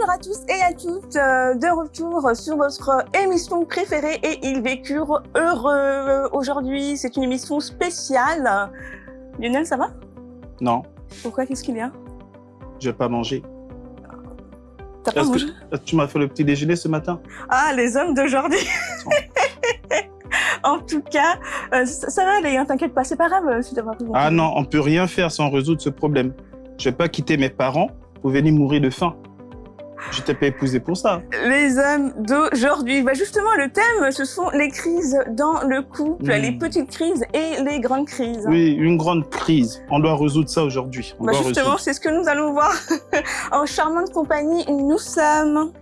Bonjour à tous et à toutes, euh, de retour sur votre émission préférée et ils vécurent heureux. Aujourd'hui, c'est une émission spéciale. Lionel, ça va? Non, Pourquoi? Qu'est-ce qu'il y a? Je vais pas manger. T'as pas mangé que tu m'as fait le petit déjeuner ce matin? Ah, les hommes d'aujourd'hui En tout cas, euh, ça, ça va aller, hein, t'inquiète pas, c'est pas grave euh, si t'as pas Ah non, on peut rien faire sans résoudre ce problème. Je vais pas quitter mes parents pour venir mourir de faim. Je t'ai pas épousé pour ça. Les hommes d'aujourd'hui. Bah justement, le thème, ce sont les crises dans le couple, Mm. les petites crises et les grandes crises. Oui, une grande crise. On doit résoudre ça aujourd'hui. Bah justement, c'est ce que nous allons voir. en charmante compagnie, nous sommes.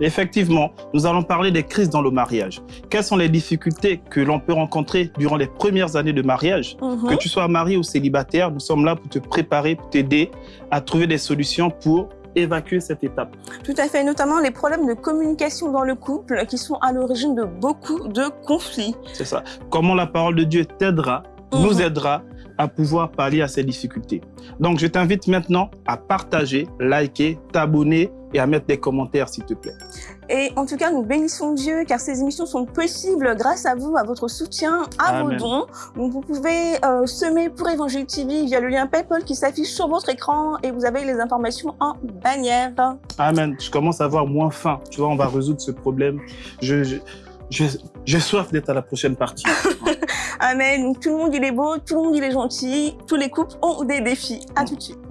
Effectivement, nous allons parler des crises dans le mariage. Quelles sont les difficultés que l'on peut rencontrer durant les premières années de mariage? Mhm. Que tu sois marié ou célibataire, nous sommes là pour te préparer, pour t'aider à trouver des solutions pour évacuer cette étape. Tout à fait, notamment les problèmes de communication dans le couple qui sont à l'origine de beaucoup de conflits. C'est ça. Comment la parole de Dieu t'aidera, nous Mhm. aidera à pouvoir pallier à ces difficultés. Donc, je t'invite maintenant à partager, liker, t'abonner et à mettre des commentaires, s'il te plaît. Et en tout cas, nous bénissons Dieu car ces émissions sont possibles grâce à vous, à votre soutien, à Amen. vos dons. Donc vous pouvez euh, semer pour Évangile TV via le lien PayPal qui s'affiche sur votre écran et vous avez les informations en bannière. Amen. Je commence à avoir moins faim. Tu vois, on va résoudre ce problème. Je, je, j'ai soif d'être à la prochaine partie. Amen. Tout le monde il est beau, tout le monde il est gentil, tous les couples ont des défis. À tout de suite.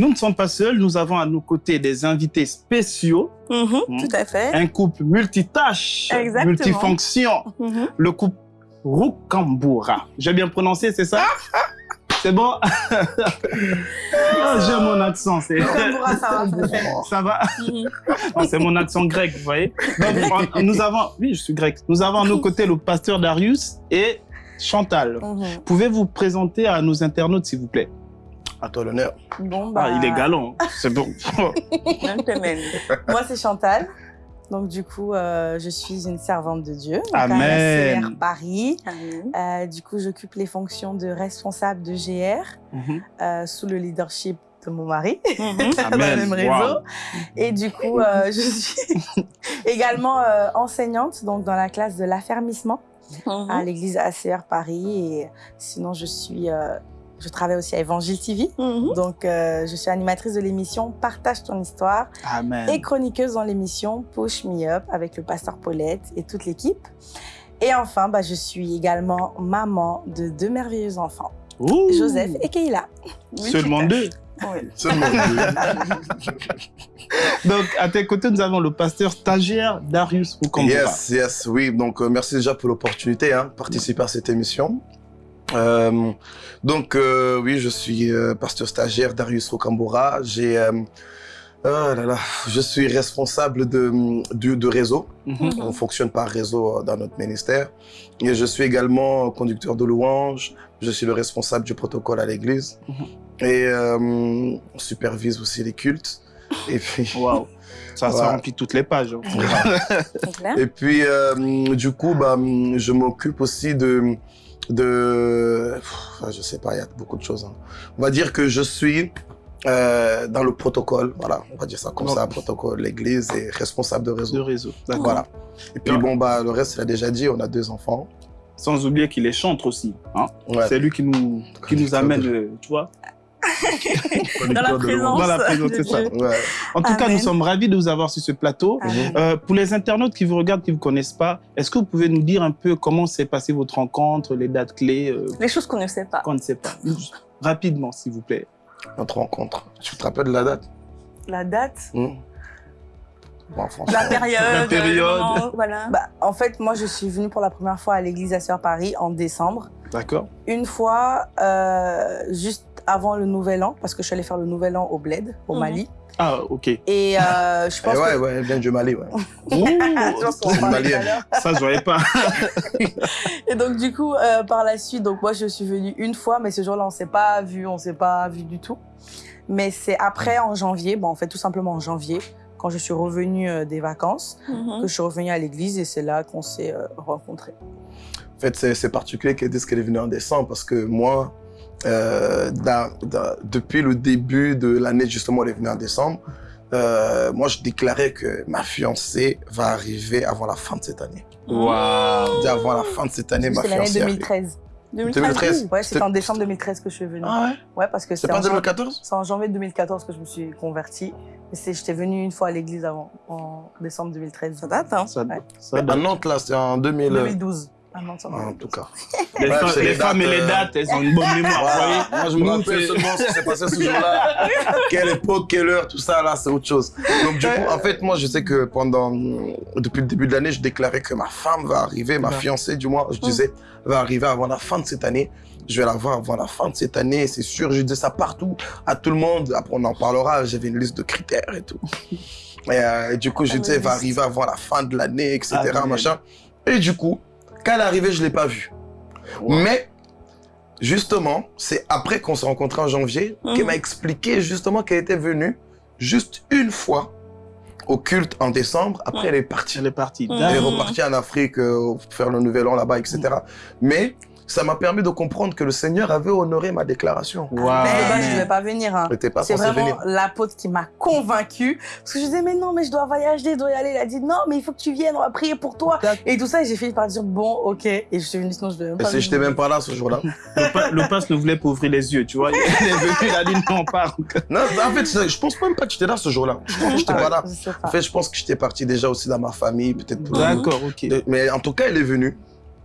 Nous ne sommes pas seuls. Nous avons à nos côtés des invités spéciaux. Mhm, Mhm. Tout à fait. Un couple multitâche, Exactement. multifonction. Mhm. Le couple Rukambura. J'ai bien prononcé, c'est ça? C'est bon? Ah, J'aime mon accent. c'est- Rukambura, ça va, ça va C'est mon accent grec, vous voyez? Donc, on- nous avons, oui, je suis grec. Nous avons à nos côtés le pasteur Darius et Chantal. Mhm. Pouvez-vous présenter à nos internautes, s'il vous plaît? À toi l'honneur. Bon, bah, Ah, il est galant. C'est bon. Moi, c'est Chantal. Donc, du coup, euh, je suis une servante de Dieu. donc à la Amen. CR Paris. Amen. Euh, du coup, j'occupe les fonctions de responsable de GR Mhm. euh, sous le leadership de mon mari Mhm. dans le même réseau. Wow. Et du coup, euh, je suis également euh, enseignante donc dans la classe de l'affermissement Mhm. à l'église ACR Paris. Et sinon, je suis, euh, je travaille aussi à Évangile TV. Mhm. Donc, euh, je suis animatrice de l'émission Partage ton histoire Amen. et chroniqueuse dans l'émission Push Me Up avec le pasteur Paulette et toute l'équipe. Et enfin, bah, je suis également maman de deux merveilleux enfants, Ouh. Joseph et Keila. Oui, Seulement deux. Oui. Seulement Donc, à tes côtés, nous avons le pasteur stagiaire Darius Rukambura. Yes, yes, oui. Donc, euh, merci déjà pour l'opportunité hein, de participer à cette émission. Euh, donc, euh, oui, je suis euh, pasteur stagiaire Darius Rocambora. J'ai, euh, oh là là, je suis responsable de, de, de réseau. Mhm. On fonctionne par réseau euh, dans notre ministère. Et je suis également conducteur de louanges. Je suis le responsable du protocole à l'église. Mhm. Et euh, on supervise aussi les cultes. Et puis, Waouh. Ça, ça remplit toutes les pages. hein. C'est clair Et puis, euh, du coup, bah, je m'occupe aussi de, de, Pff, je sais pas, il y a beaucoup de choses. hein. On va dire que je suis euh, dans le protocole, voilà, on va dire ça comme ça, protocole, l'église et responsable de De réseau. réseau. D'accord. Voilà. Et puis bon, bah, le reste, il a déjà dit, on a deux enfants. Sans oublier qu'il est chantre aussi. Hein. Ouais. C'est lui qui nous, qui nous amène, euh, tu vois, Dans la présence. dans la présence, de c'est ça. Dieu. louange. Ouais. En tout cas, nous sommes ravis de vous avoir sur ce plateau. Euh, pour les internautes qui vous regardent, qui ne vous connaissent pas, est-ce que vous pouvez nous dire un peu comment s'est passée votre rencontre, les dates clés, euh, Les choses qu'on ne sait pas. qu'on ne sait pas? Rapidement, s'il vous plaît. Notre rencontre. Tu te rappelles de la date? La date? Hmm Bon. La période. La période. voilà. bah, En fait, moi, je suis venue pour la première fois à l'église à Sœur Paris en décembre. D'accord Une fois, euh, juste avant le Nouvel An, parce que je suis allée faire le Nouvel An au Bled, au Mhm. Mali. Ah, ok. Et euh, je Eh pense ouais, que... ouais, elle vient du Mali, ouais. Ouh, ça, je voyais pas. Et donc du coup, euh, par la suite, donc moi je suis venue une fois, mais ce jour-là on s'est pas vu, on s'est pas vu du tout. Mais c'est après en janvier, bon en fait tout simplement en janvier, quand je suis revenue euh, des vacances, Mhm. que je suis revenue à l'église et c'est là qu'on s'est euh, rencontrés. En fait, c'est c'est particulier qu'elle dise qu'elle est venue en décembre parce que moi, euh, dans- dans- depuis le début de l'année, justement, elle est venue en décembre. euh, moi, je déclarais que ma fiancée va arriver avant la fin de cette année. Waouh. Avant la fin de cette année, ma C'est l'année fiancée arrive. 2013. 2013. Ouais, c'était C'était- en décembre 2013 que je suis venue. Ah ouais? Ouais, parce que C'est c'est pas en, jan- 2014 c'est en janvier 2014 que je me suis convertie. C'est- j'étais venue une fois à l'église avant, en décembre 2013. Ça date, hein? Ça, Ouais. ça À date. Nantes, là, c'est en 2000. 2012. Ah en En 2012. tout cas. Les, femmes, les et dates, les euh, dates, elles ont une bonne mémoire. Voilà. Moi, je me rappelle seulement ce qui s'est passé ce jour-là. quelle époque, quelle heure, tout ça, là, c'est autre chose. Donc, du coup, en fait, moi, je sais que pendant, depuis le début de l'année, je déclarais que ma femme va arriver, ma Ouais. fiancée, du moins, je disais, va arriver avant la fin de cette année. Je vais la voir avant la fin de cette année, c'est sûr. Je disais ça partout, à tout le monde. Après, on en parlera. J'avais une liste de critères et tout. Et, euh, et du coup, je disais, elle va arriver avant la fin de l'année, etc., Ah, machin. Et du coup, quand elle est arrivée, je l'ai pas vue. Mais, justement, c'est après qu'on s'est rencontrés en janvier qu'elle Mhm. m'a expliqué justement qu'elle était venue juste une fois au culte en décembre. Après, elle est partie. Elle est partie. Mhm. Elle est repartie en Afrique euh, faire le nouvel an là-bas, etc. Mais ça m'a permis de comprendre que le Seigneur avait honoré ma déclaration. Waouh. Mais de base, je mais- devais pas venir. Hein. C'est vraiment venir. l'apôtre qui m'a convaincue. Parce que je disais, mais non, mais je dois voyager, je dois y aller. Il a dit, non, mais il faut que tu viennes, on va prier pour toi. Et tout ça, et j'ai fini par dire, bon, ok. Et je suis venue, sinon je devais même pas si j'étais venir. même pas là ce jour-là. Le, pa- le passe ne voulait pas ouvrir les yeux, tu vois. Il est venu, il a dit non, pas. non, en fait, je pense même pas que j'étais là ce jour-là. Je pense que j'étais pas là. Je sais En fait, je pense que j'étais parti déjà aussi dans ma famille, peut-être pour D'accord, ok. De- Mais en tout cas, elle est venue.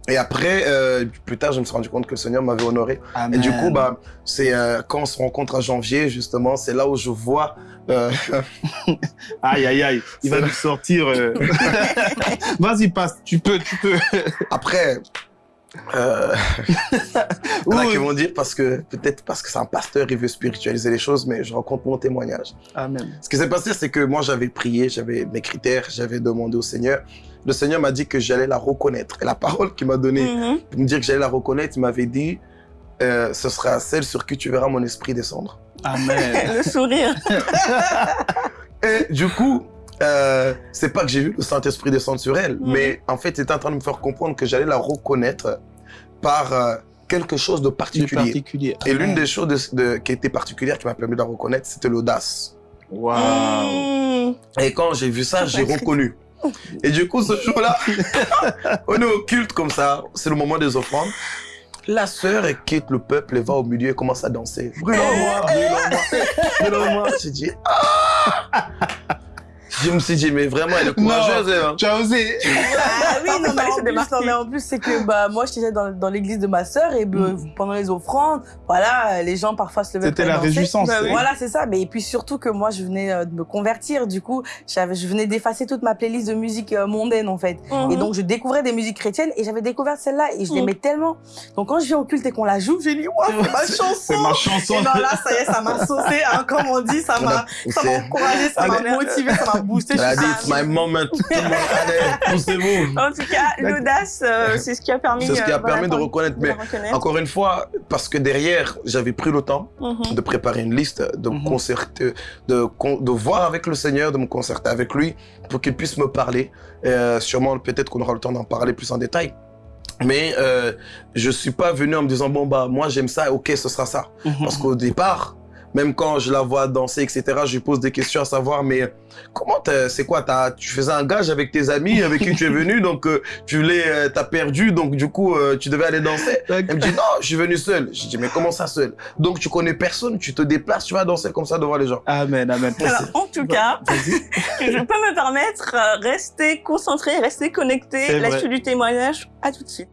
Et après, euh, plus tard, je me suis rendu compte que le Seigneur m'avait honoré. Et du coup, bah, c'est euh, quand on se rencontre en janvier, justement, c'est là où je vois. euh, Aïe, aïe, aïe. Il va nous sortir. euh. Vas-y, passe. Tu peux, tu peux. après, il y en a qui vont dire parce que peut-être parce que c'est un pasteur, il veut spiritualiser les choses, mais je raconte mon témoignage. Amen. Ce qui s'est passé, c'est que moi, j'avais prié, j'avais mes critères, j'avais demandé au Seigneur. Le Seigneur m'a dit que j'allais la reconnaître. Et la parole qu'il m'a donnée Mhm. pour me dire que j'allais la reconnaître, il m'avait dit, euh, ce sera celle sur qui tu verras mon esprit descendre. Amen. Le sourire. Et du coup, euh, c'est pas que j'ai vu le Saint-Esprit descendre sur elle, Mhm. mais en fait, il était en train de me faire comprendre que j'allais la reconnaître par euh, quelque chose de particulier. particulier. Et l'une des choses de- de- qui était particulière, qui m'a permis de la reconnaître, c'était l'audace. Waouh. Mhm. Et quand j'ai vu ça, j'ai reconnu. Et du coup, ce jour-là, on est au culte comme ça, c'est le moment des offrandes. La sœur, quitte le peuple, elle va au milieu et commence à danser. Brûlons-moi, brûlons-moi, brûlons-moi. J'ai dit, ah Je me suis dit, mais vraiment, elle est courageuse, hein. Tu as osé. Ah oui, non, mais non, mais en plus, c'est que bah, moi, j'étais dans, dans l'église de ma sœur et bah, pendant les offrandes, voilà, les gens parfois se levaient C'était la réjouissance. Bah oui. Voilà, c'est ça. Mais et puis surtout que moi, je venais euh, de me convertir. Du coup, j'avais, je venais d'effacer toute ma playlist de musique euh, mondaine, en fait. Mhm. Et donc, je découvrais des musiques chrétiennes et j'avais découvert celle-là et je Mhm. l'aimais tellement. Donc, quand je viens au culte et qu'on la joue, j'ai dit, waouh, c'est ma chanson. C'est ma chanson. Et non, là, ça y est, ça m'a saucé, hein, comme on dit, ça m'a, encouragé, ça m'a motivé, ça m'a boosté. Elle a Je dit, suis- it's my moment. Poussez-vous. En tout cas, l'audace, euh, c'est ce qui a permis. C'est ce qui euh, a permis de reconnaître. Mais reconnaître. encore une fois, parce que derrière, j'avais pris le temps Mhm. de préparer une liste, de me Mhm. concerter, de, con- de voir avec le Seigneur, de me concerter avec lui pour qu'il puisse me parler. Euh, sûrement, peut-être qu'on aura le temps d'en parler plus en détail. Mais euh, je suis pas venu en me disant bon bah moi j'aime ça, ok ce sera ça. Mhm. Parce qu'au départ, même quand je la vois danser etc, je lui pose des questions à savoir mais comment c'est quoi tu faisais un gage avec tes amis avec qui tu es venu donc euh, tu l'es euh, t'as perdu donc du coup euh, tu devais aller danser. Elle me dit non, je suis venu seul. Je dis mais comment ça seul? Donc tu connais personne, tu te déplaces, tu vas danser comme ça devant les gens. Amen, amen. Alors, en tout cas, que je peux me permettre, euh, rester concentré, rester connecté. C'est La vrai. suite du témoignage, à tout de suite.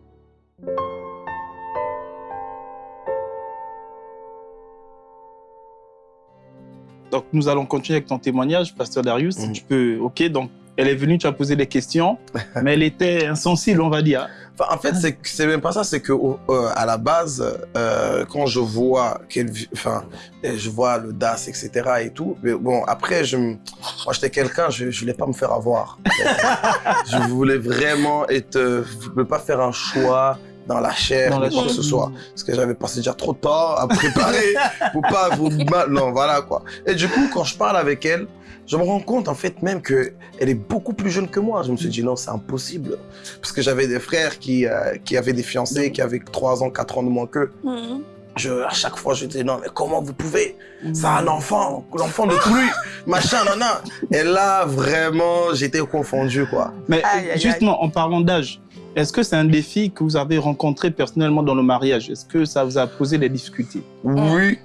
Donc, nous allons continuer avec ton témoignage, Pasteur Darius. Si Mhm. tu peux, ok, donc, elle est venue, tu as posé des questions, mais elle était insensible, on va dire. Enfin, en fait, c'est même pas ça. C'est que euh, à la base, euh, quand je vois qu'elle, enfin, euh, je vois le DAS, etc. et tout. Mais bon, après, je, moi, j'étais quelqu'un, je, je voulais pas me faire avoir. je voulais vraiment être, euh, je voulais pas faire un choix dans la chair, Dans la ou quoi que ce soit. Parce que j'avais passé déjà trop de temps à préparer pour pas vous mal. Non, voilà quoi. Et du coup, quand je parle avec elle, je me rends compte en fait même que elle est beaucoup plus jeune que moi. Je me suis dit non, c'est impossible. Parce que j'avais des frères qui, euh, qui avaient des fiancés qui avaient 3 ans, 4 ans de moins qu'eux. Mhm. Je, à chaque fois, je disais non, mais comment vous pouvez? C'est un enfant, l'enfant de lui, machin, nana. Et là, vraiment, j'étais confondu quoi. Mais Aïe, aïe, aïe. justement, en parlant d'âge, est-ce que c'est un défi que vous avez rencontré personnellement dans le mariage? Est-ce que ça vous a posé des difficultés? Oui,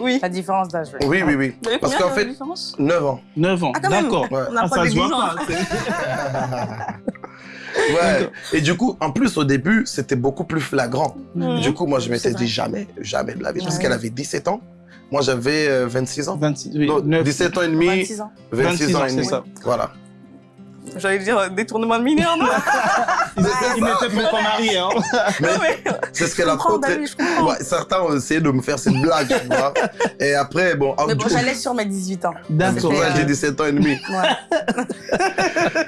Oui. La différence d'âge. oui. oui, oui, avez Parce qu'en fait, différence? 9 ans. 9 ans, Ah, d'accord. Ouais. On Ah, approche ça des se voit 10 ans. pas. c'est- Ouais. Et du coup, en plus, au début, c'était beaucoup plus flagrant. Du coup, moi, je m'étais dit jamais, jamais de la vie. Parce qu'elle avait 17 ans. Moi, j'avais euh, 26 ans. 26, oui, Non, 9, 17 ans et demi, 26 ans. 26 ans et demi. ça. Voilà. J'allais dire euh, détournement de mineur, non Ils étaient- ils n'étaient pas mariés. Hein. Mais Non, mais c'est ce qu'elle a. Ouais, certains ont essayé de me faire cette blague, tu vois. Et après, bon, Mais bon, coup, j'allais sur mes 18 ans. D'accord. que j'ai euh, 17 ans et demi. Ouais.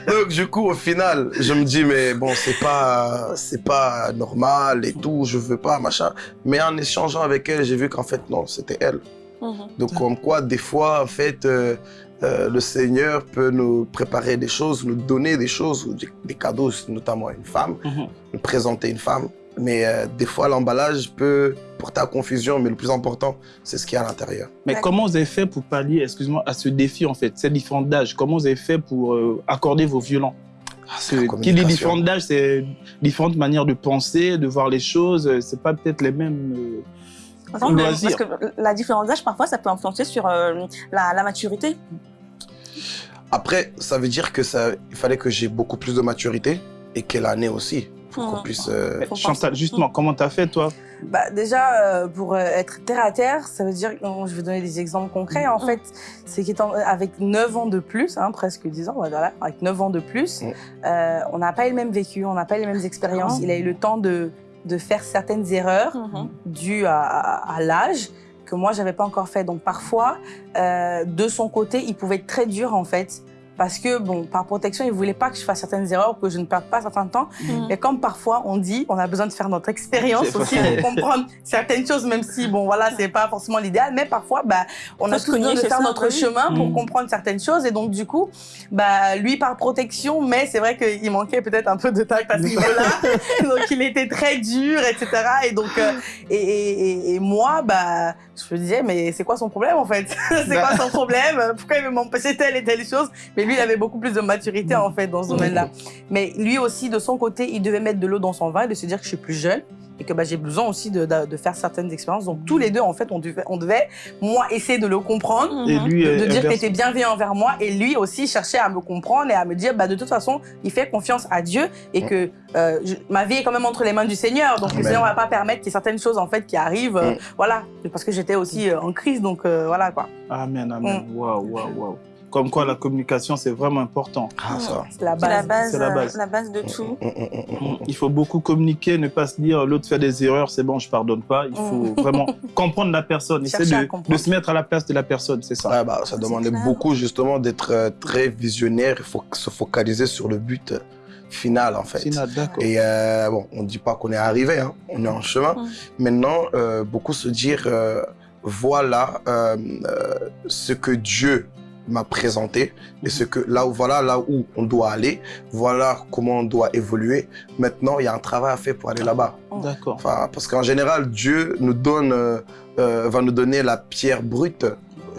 Donc, du coup, au final, je me dis, mais bon, c'est pas, c'est pas normal et tout, je veux pas, machin. Mais en échangeant avec elle, j'ai vu qu'en fait, non, c'était elle. Mhm. Donc, comme quoi, des fois, en fait, euh, euh, le Seigneur peut nous préparer des choses, nous donner des choses, ou des, des cadeaux, notamment à une femme, Mhm. nous présenter une femme. Mais euh, des fois, l'emballage peut porter à confusion, mais le plus important, c'est ce qu'il y a à l'intérieur. Mais comment vous avez fait pour pallier, excuse-moi, à ce défi en fait, ces différents d'âge Comment vous avez fait pour euh, accorder vos violents? Parce que La qui dit différentes d'âge, c'est différentes manières de penser, de voir les choses. C'est pas peut-être les mêmes. euh. Parce que la différence d'âge, parfois, ça peut influencer sur euh, la, la maturité. Après, ça veut dire que ça, il fallait que j'ai beaucoup plus de maturité et qu'elle en ait aussi. Pour qu'on puisse. euh, Chantal, justement, comment t'as fait toi? Bah, déjà, euh, pour euh, être terre à terre, ça veut dire, je vais donner des exemples concrets. En fait, c'est qu'étant avec 9 ans de plus, hein, presque 10 ans, voilà, avec 9 ans de plus, euh, on n'a pas eu le même vécu, on n'a pas eu les mêmes expériences. Il a eu le temps de, de faire certaines erreurs Mhm. dues à, à- à l'âge que moi, j'avais pas encore fait. Donc, parfois, euh, de son côté, il pouvait être très dur, en fait. Parce que, bon, par protection, il voulait pas que je fasse certaines erreurs, que je ne perde pas certain temps. Mhm. Et comme parfois on dit, on a besoin de faire notre expérience aussi vrai. pour comprendre certaines choses, même si bon voilà c'est pas forcément l'idéal, mais parfois bah on Faut a tous besoin de faire ça, notre oui. chemin pour Mm. comprendre certaines choses et donc du coup bah lui par protection, mais c'est vrai qu'il manquait peut-être un peu de tact à ce niveau-là, donc il était très dur etc. Et donc euh, et, et, et- et moi bah je me disais mais c'est quoi son problème en fait? C'est quoi son problème? Pourquoi il veut m'empêcher telle et telle chose? Mais lui il avait beaucoup plus de maturité en fait dans ce domaine-là. Mais lui aussi, de son côté, il devait mettre de l'eau dans son vin et de se dire que je suis plus jeune et que bah, j'ai besoin aussi de, de- de faire certaines expériences. Donc tous les deux, en fait, on devait, on devait moi, essayer de le comprendre, Et lui, de, euh, de dire qu'il inverse- était bienveillant envers moi et lui aussi cherchait à me comprendre et à me dire, bah, de toute façon, il fait confiance à Dieu et que euh, je- ma vie est quand même entre les mains du Seigneur. Donc le. Seigneur va pas permettre qu'il y ait certaines choses en fait qui arrivent. euh. Voilà, parce que j'étais aussi euh, en crise, donc voilà quoi. Amen, amen. Mm. Waouh, waouh, waouh. Comme quoi la communication, c'est vraiment important. Ah. C'est la C'est la base. base, C'est la euh, base. la base de tout. Mm, mm, mm. Il faut beaucoup communiquer, ne pas se dire l'autre fait des erreurs, c'est bon, je pardonne pas. Il faut vraiment comprendre la personne, essayer de, de se mettre à la place de la personne, c'est ça. Ouais, bah, ça demandait clair. beaucoup justement d'être euh, très visionnaire. Il faut se focaliser sur le but euh, final en fait. D'accord. Et euh, bon, on ne dit pas qu'on est arrivé, hein, on est en chemin. Maintenant, euh, beaucoup se dire, euh, voilà euh, euh, ce que Dieu m'a présenté et ce que là où voilà là où on doit aller, voilà comment on doit évoluer. Maintenant, il y a un travail à faire pour aller là-bas. D'accord. Enfin, parce qu'en général, Dieu nous donne, euh, euh, va nous donner la pierre brute.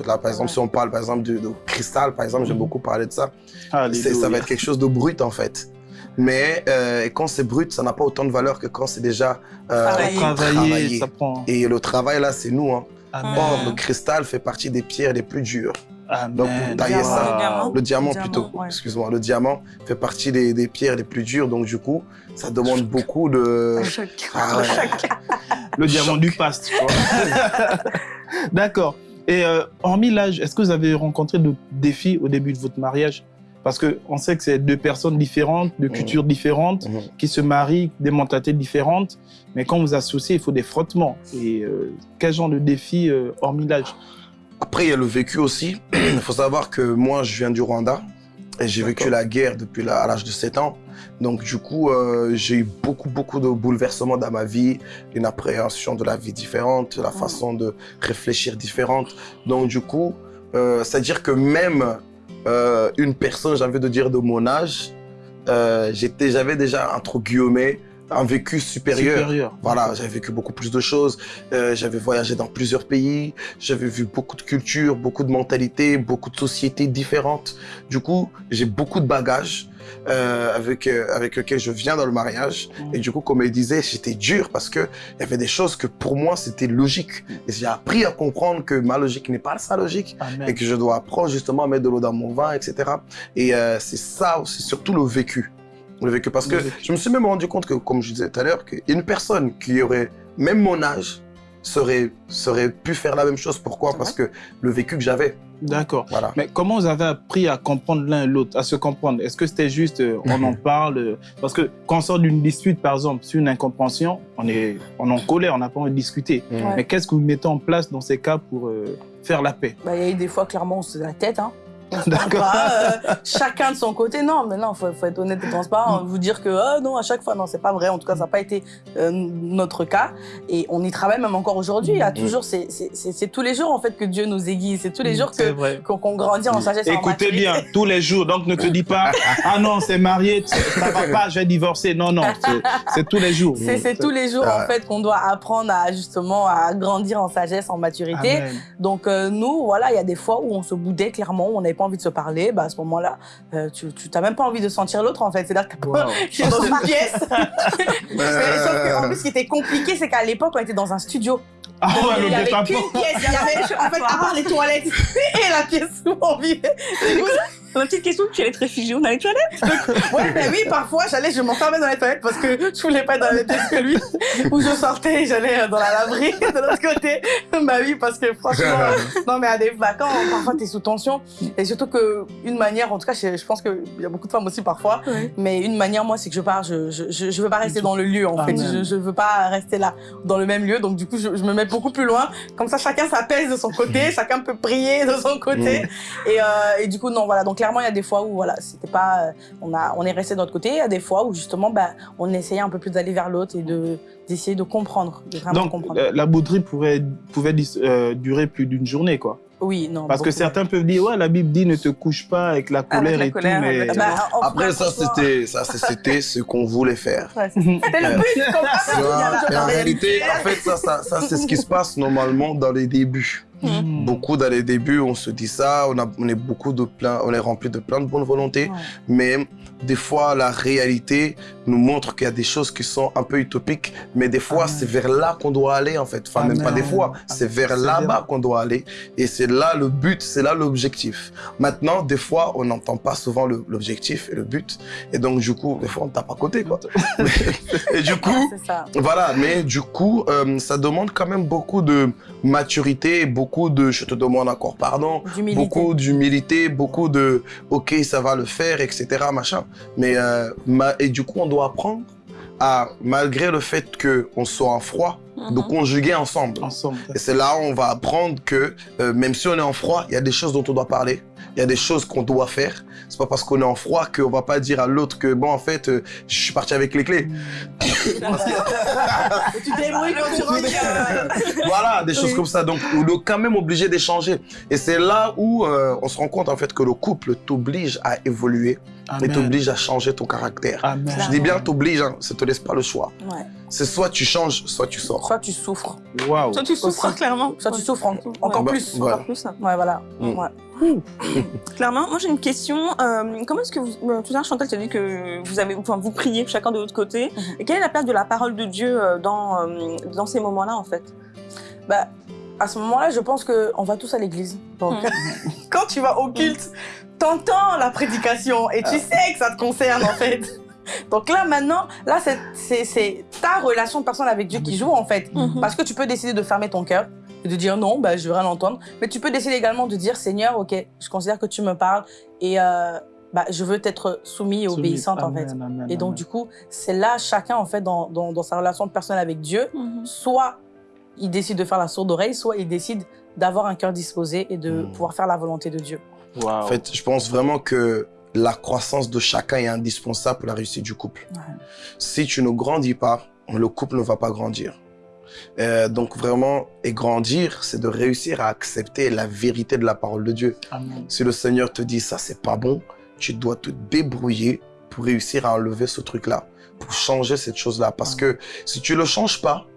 Là, par exemple, si on parle par exemple de, de cristal, par exemple, j'aime Mhm. beaucoup parler de ça. Ça va être quelque chose de brut en fait. Mais euh, quand c'est brut, ça n'a pas autant de valeur que quand c'est déjà euh, Travaillé. Travaillé. ça prend. Et le travail là, c'est nous. Hein. Amen. Or, le cristal fait partie des pierres les plus dures. Amen. Donc, vous taillez Diamant. ça. Le diamant. Le plutôt, ouais. excuse-moi, le diamant fait partie des, des pierres les plus dures, donc du coup, ça demande beaucoup de... Ah ouais. Le diamant du past, tu vois. D'accord. Et euh, hormis l'âge, est-ce que vous avez rencontré de défis au début de votre mariage? Parce qu'on sait que c'est deux personnes différentes, de Mhm. cultures différentes, Mhm. qui se marient, des mentalités différentes. Mais quand vous associez, il faut des frottements. Et euh, quel genre de défi, euh, hormis l'âge? Après, il y a le vécu aussi. Il faut savoir que moi, je viens du Rwanda et j'ai vécu la guerre depuis la- à l'âge de 7 ans. Donc, du coup, euh, j'ai eu beaucoup, beaucoup de bouleversements dans ma vie, une appréhension de la vie différente, la façon de réfléchir différente. Donc, du coup, euh, c'est-à-dire que même euh, une personne, j'ai envie de dire, de mon âge, j'étais, j'avais déjà, entre guillemets, un vécu supérieur. Supérieur. Voilà, j'avais vécu beaucoup plus de choses. Euh, j'avais voyagé dans plusieurs pays. J'avais vu beaucoup de cultures, beaucoup de mentalités, beaucoup de sociétés différentes. Du coup, j'ai beaucoup de bagages euh, avec euh, avec lesquels je viens dans le mariage. Mm. Et du coup, comme elle disait, j'étais dur parce que il y avait des choses que pour moi c'était logique. Et j'ai appris à comprendre que ma logique n'est pas sa logique Amen. et que je dois apprendre justement à mettre de l'eau dans mon vin, etc. Et euh, c'est ça, c'est surtout le vécu. Le vécu. Parce que je me suis même rendu compte que, comme je disais tout à l'heure, qu'une personne qui aurait même mon âge serait, serait pu faire la même chose. Pourquoi? Parce que le vécu que j'avais, D'accord. voilà. Mais comment vous avez appris à comprendre l'un et l'autre, à se comprendre? Est-ce que c'était juste, euh, on en parle? Euh, Parce que quand on sort d'une dispute, par exemple, sur une incompréhension, on est, on est en colère, on n'a pas envie de discuter. Ouais. Mais qu'est-ce que vous mettez en place dans ces cas pour euh, faire la paix? Bah, il y a eu des fois, clairement, on se la tête. Hein. D'accord. euh, chacun de son côté. Non, mais non, faut, faut être honnête et transparent. Vous dire que ah, non, à chaque fois, non, c'est pas vrai. En tout cas, ça n'a pas été euh, notre cas. Et on y travaille même encore aujourd'hui. Il y a Mm. toujours, c'est- c'est c'est- c'est tous les jours en fait que Dieu nous aiguise. C'est tous les jours C'est que qu'on grandit en sagesse. en Écoutez maturité. bien, tous les jours. Donc ne te dis pas, ah non, c'est marié, ça va pas, je vais divorcer. Non, non, c'est- tous les jours. C'est c'est tous les jours Ah. en fait qu'on doit apprendre à justement à grandir en sagesse, en maturité. Amen. Donc euh, nous, voilà, il y a des fois où on se boudait clairement, où on n'avait pas envie de se parler. Bah, à ce moment-là, euh, tu tu t'as même pas envie de sentir l'autre en fait. C'est-à-dire que pas- Wow. tu es dans une pièce. Mais Euh, Sauf que, en plus, ce qui était compliqué, c'est qu'à l'époque, on était dans un studio. Ah ouais, il le y avait qu'une pièce. Il y avait, en fait, à part les toilettes et la pièce où on vivait. La petite question, tu allais te réfugier dans les toilettes? Ouais, mais oui, parfois, j'allais, je m'enfermais dans les toilettes parce que je voulais pas être dans la même pièce que lui. Ou je sortais, j'allais euh, dans la laverie de l'autre côté. Bah oui, parce que franchement, euh, non, mais à des vacances, parfois, t'es sous tension. Et surtout que, une manière, en tout cas, je, pense qu'il y a beaucoup de femmes aussi parfois, mais une manière, moi, c'est que je pars, je, je, je, veux pas rester dans le lieu, en fait. Amen. Je, je veux pas rester là, dans le même lieu. Donc, du coup, je, je me mets beaucoup plus loin. Comme ça, chacun s'apaise de son côté, chacun peut prier de son côté. Et, euh, et du coup, non, voilà. Donc, clairement, il y a des fois où, voilà, c'était pas, euh, on a, on est resté de notre côté. Il y a des fois où, justement, bah, on essayait un peu plus d'aller vers l'autre et de, d'essayer de comprendre, de vraiment Donc, comprendre. euh, la bouderie pourrait, pouvait euh, durer plus d'une journée, quoi. oui, non. Parce que certains peuvent dire, ouais, la Bible dit ne te couche pas avec la colère la et colère, tout, mais... Bah, Après, ça, c'était, ça, c'est- c'était ce qu'on voulait faire. ouais, C'était le but, en réalité, en fait, ça, ça, ça c'est ce qui se passe normalement dans les débuts. Hmm. Beaucoup dans les débuts, on se dit ça, on, a, on est beaucoup de plein, on est rempli de plein de bonnes volontés, Ouais. mais des fois la réalité nous montre qu'il y a des choses qui sont un peu utopiques, mais des fois c'est vers là qu'on doit aller en fait. Enfin même pas des fois, c'est vers là-bas qu'on doit aller, et c'est là le but, c'est là l'objectif. Maintenant, des fois, on n'entend pas souvent l'objectif et le but, et donc du coup, des fois on tape à côté quoi. et du coup, ça. voilà, mais du coup, euh, ça demande quand même beaucoup de maturité, beaucoup de je te demande encore pardon, beaucoup d'humilité, beaucoup de ok, ça va le faire, etc. machin. Mais euh, ma- et du coup, on doit apprendre à, malgré le fait que on soit en froid, de Mhm. conjuguer ensemble. Ensemble. Et c'est là où on va apprendre que euh, même si on est en froid, il y a des choses dont on doit parler, il y a des choses qu'on doit faire. C'est pas parce qu'on est en froid qu'on va pas dire à l'autre que bon en fait euh, je suis parti avec les clés. Tu débrouilles quand tu rentres. voilà, des choses Oui. comme ça. Donc, on est quand même obligé d'échanger. Et c'est là où euh, on se rend compte en fait que le couple t'oblige à évoluer et Amen. t'oblige à changer ton caractère. Amen. Je dis bien t'oblige, hein, ça te laisse pas le choix. Ouais. C'est soit tu changes, soit tu sors. Soit tu souffres. Waouh. Toi, tu souffres, clairement. Soit tu souffres en- encore Bah, plus. voilà. Encore plus. Ouais, voilà. Mm. Ouais. Clairement, moi j'ai une question. Euh, comment est-ce que vous, tout à l'heure Chantal, tu as dit que vous avez, enfin, vous priez chacun de votre côté. Mhm. Et quelle est la place de la parole de Dieu euh, dans euh, dans ces moments-là en fait? Bah, à ce moment-là, je pense qu'on va tous à l'église. Donc, quand tu vas au culte, t'entends la prédication et tu sais que ça te concerne en fait. Donc là, maintenant, là, c'est ta relation personnelle avec Dieu qui joue en fait. Mhm. Parce que tu peux décider de fermer ton cœur et de dire non, bah, je veux rien entendre. Mais tu peux décider également de dire Seigneur, ok, je considère que tu me parles et, euh, bah, je veux être soumis et Soumis. obéissante en fait. amen, Et donc amen. du coup, c'est là chacun en fait dans, dans, dans sa relation personnelle avec Dieu, Mhm. soit il décide de faire la sourde oreille, soit il décide d'avoir un cœur disposé et de Mhm. pouvoir faire la volonté de Dieu. Wow. En fait, je pense vraiment que la croissance de chacun est indispensable pour la réussite du couple. Ouais. Si tu ne grandis pas, le couple ne va pas grandir. Euh, donc vraiment, et grandir, c'est de réussir à accepter la vérité de la parole de Dieu. Amen. Si le Seigneur te dit ça, c'est pas bon, tu dois te débrouiller pour réussir à enlever ce truc-là, pour changer cette chose-là. Parce que si tu le changes pas,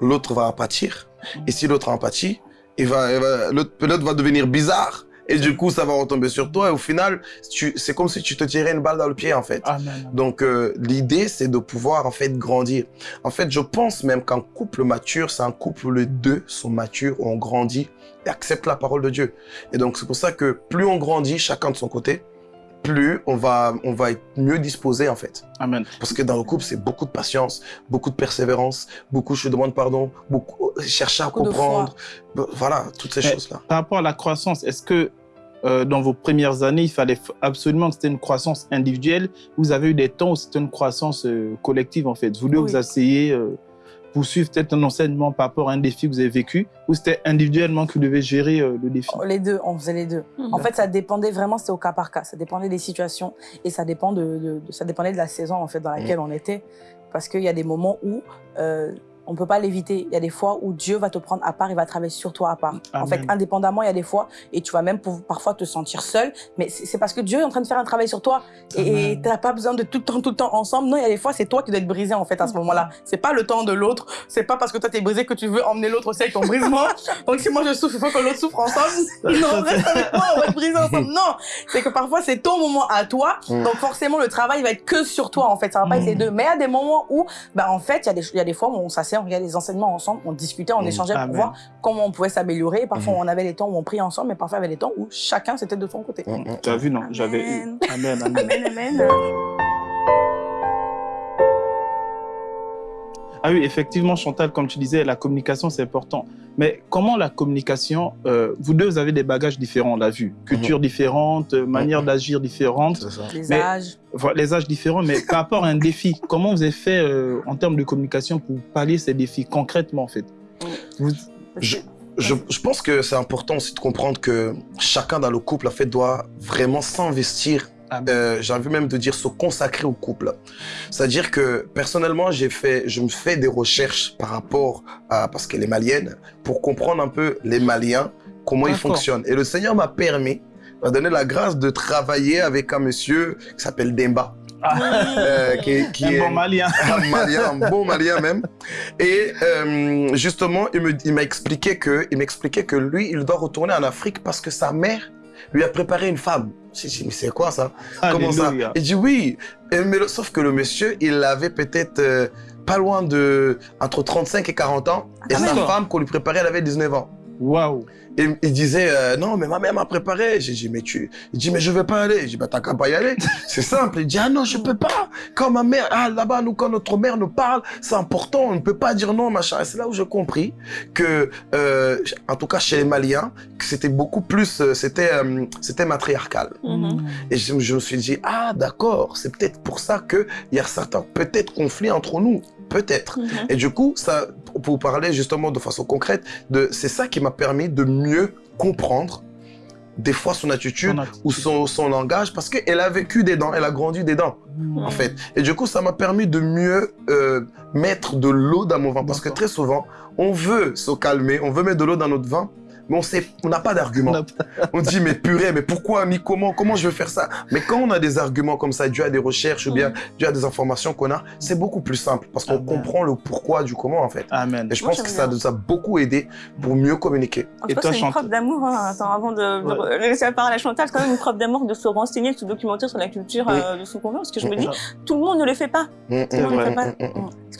l'autre va pâtir. Et si l'autre en pâtit, il va, l'autre va devenir bizarre. Et du coup, ça va retomber sur toi. Et au final, c'est comme si tu te tirais une balle dans le pied, en fait. Amen. Donc, euh, l'idée, c'est de pouvoir, en fait, grandir. En fait, je pense même qu'un couple mature, c'est un couple où les deux sont matures, ont grandi et acceptent la parole de Dieu. Et donc, c'est pour ça que plus on grandit, chacun de son côté, plus on va, on va être mieux disposé, en fait. Amen. Parce que dans le couple, c'est beaucoup de patience, beaucoup de persévérance, beaucoup je demande pardon, beaucoup chercher à Beaucoup comprendre. Voilà, toutes ces choses-là. Par rapport à la croissance, est-ce que euh, dans vos premières années, il fallait absolument que c'était une croissance individuelle? Vous avez eu des temps où c'était une croissance euh, collective, en fait. Vous deux, Oui. vous asseyez euh, pour suivre peut-être un enseignement par rapport à un défi que vous avez vécu, ou c'était individuellement que vous devez gérer euh, le défi? Les deux, on faisait les deux. Mhm. En fait, ça dépendait vraiment, c'était au cas par cas. Ça dépendait des situations et ça, dépend de, de- de- ça dépendait de la saison en fait dans laquelle on était. Parce qu'il y a des moments où euh, on peut pas l'éviter. Il y a des fois où Dieu va te prendre à part, il va travailler sur toi à part. En fait, indépendamment, il y a des fois et tu vas même pour- parfois te sentir seul. Mais c'est parce que Dieu est en train de faire un travail sur toi et tu n'as pas besoin de tout le temps, tout le temps ensemble. Non, il y a des fois, c'est toi qui dois être brisé en fait à ce moment-là. C'est pas le temps de l'autre. C'est pas parce que toi t'es brisé que tu veux emmener l'autre aussi avec ton brisement. Donc si moi je souffre, il faut que l'autre souffre ensemble. Non, reste avec moi, on va être brisé ensemble. Non, c'est que parfois c'est ton moment à toi. Donc forcément le travail va être que sur toi en fait. Ça va pas être les Mm. deux. Mais il y a des moments où, bah en fait, il y a des, il y a des fois où on s'assait, on regardait les enseignements ensemble, on discutait, on Mm. échangeait pour Amen. voir comment on pouvait s'améliorer. Parfois Mm. on avait les temps où on priait ensemble, mais parfois il y avait des temps où chacun c'était de son côté. Mm, mm. Tu as vu, non? J'avais eu. Amen. Amen, amen. Amen, Ah oui, effectivement, Chantal, comme tu disais, la communication, c'est important. Mais comment la communication, euh, vous deux, vous avez des bagages différents, on l'a vu. Cultures différentes, euh, manières d'agir différentes, C'est ça. Les Mais- âges. voilà, les âges différents. Mais par rapport à un défi, comment vous avez fait euh, en termes de communication pour pallier ces défis concrètement, en fait? Vous- Je, je, je pense que c'est important aussi de comprendre que chacun dans le couple, en fait, doit vraiment s'investir. Euh, j'ai envie même de dire se consacrer au couple. C'est-à-dire que personnellement, j'ai fait, je me fais des recherches par rapport à, parce qu'elle est malienne, pour comprendre un peu les Maliens, comment ils fonctionnent. Et le Seigneur m'a permis, m'a donné la grâce de travailler avec un monsieur qui s'appelle Demba, euh, qui, qui un est bon malien. un malien, un bon malien même. Et euh, justement, il me- il m'a expliqué que, il m'expliquait que lui, il doit retourner en Afrique parce que sa mère lui a préparé une femme. J'ai dit, mais c'est quoi ça? Comment ça? Il dit oui. Et mais le- sauf que le monsieur, il avait peut-être euh, pas loin de entre 35 et 40 ans. Et Ah, sa femme qu'on lui préparait, elle avait 19 ans. Waouh. Et il disait, euh, non, mais ma mère m'a préparé. J'ai dit, mais tu... Il dit, mais je vais pas aller. J'ai dit, bah, t'as qu'à pas y aller. C'est simple. Il dit, ah non, je peux pas. Quand ma mère, ah, là-bas, nous, quand notre mère nous parle, c'est important. On ne peut pas dire non, machin. Et c'est là où j'ai compris que, euh, en tout cas, chez les Maliens, que c'était beaucoup plus, euh, c'était, euh, c'était matriarcal. Mhm. Et je, je me suis dit, ah, d'accord. C'est peut-être pour ça que il y a certains, peut-être, conflits entre nous. Peut-être. Mhm. Et du coup, ça, pour vous parler justement de façon concrète, de, c'est ça qui m'a permis de mieux comprendre des fois son attitude Son attitude. ou son, son langage parce qu'elle a vécu dedans, elle a grandi dedans en fait. Et du coup, ça m'a permis de mieux euh, mettre de l'eau dans mon vin parce que très souvent, on veut se calmer, on veut mettre de l'eau dans notre vin, mais on sait, on n'a pas d'argument. On dit, mais purée, mais pourquoi, ni comment, comment je vais faire ça? Mais quand on a des arguments comme ça, dû à des recherches ou bien dû à des informations qu'on a, c'est beaucoup plus simple parce qu'on comprend le pourquoi du comment en fait. Amen. Et je Moi, pense que ça nous a beaucoup aidé pour mieux communiquer. En Et tout cas, c'est une preuve d'amour. Hein. Avant de, laisser la parole à Chantal, c'est quand même une preuve d'amour de se renseigner, de se documenter sur la culture euh, de son conjoint. Parce que je me dis, tout le monde ne le fait pas. Mm, Tout le monde ne le fait pas.